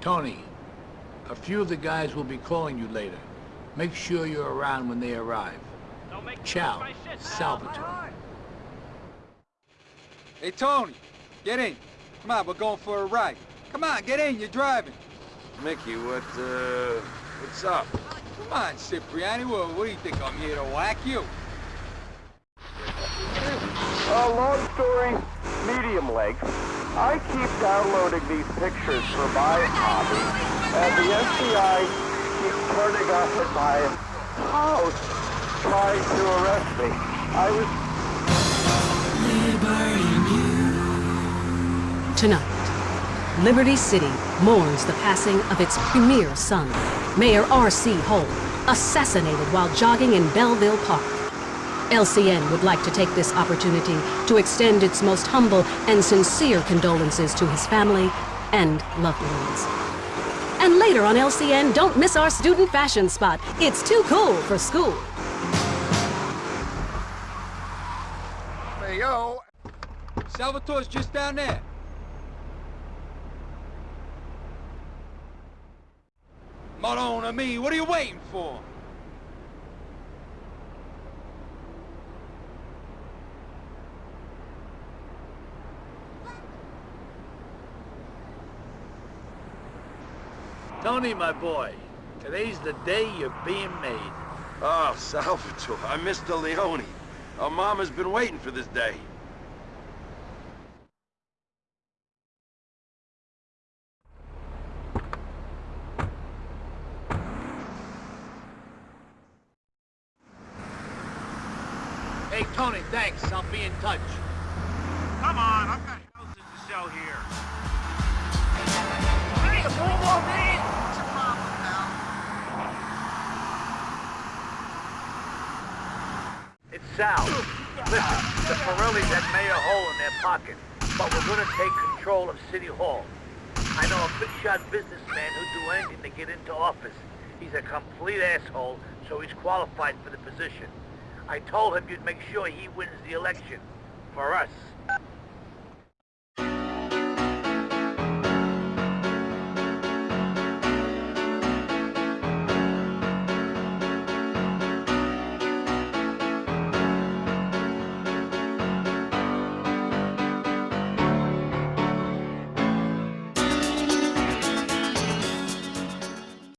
Toni, a few of the guys will be calling you later. Make sure you're around when they arrive. Ciao, Salvatore. Hey, Toni, get in. Come on, we're going for a ride. Come on, get in, you're driving. Mickey, what, uh, what's up? Come on, Cipriani, what, what do you think, I'm here to whack you? Uh, long story, medium length. I keep downloading these pictures for my hobby, and the FBI keeps turning up at my house trying to arrest me. I was... Tonight, Liberty City mourns the passing of its premier son, Mayor R.C. Hole, assassinated while jogging in Belleville Park. LCN would like to take this opportunity to extend its most humble and sincere condolences to his family and loved ones. And later on LCN, don't miss our student fashion spot. It's too cool for school. Hey, yo! Salvatore's just down there. Malone and me, what are you waiting for? Toni, my boy, today's the day you're being made. Oh, Salvatore, I'm Mr. Leone. Our mama's been waiting for this day. Hey, Toni, thanks. I'll be in touch. Come on, I've got houses to sell here. Sal. Listen, the Forellis had Mayor Hole in their pocket, but we're gonna take control of City Hall. I know a big-shot businessman who'd do anything to get into office. He's a complete asshole, so he's qualified for the position. I told him you'd make sure he wins the election. For us.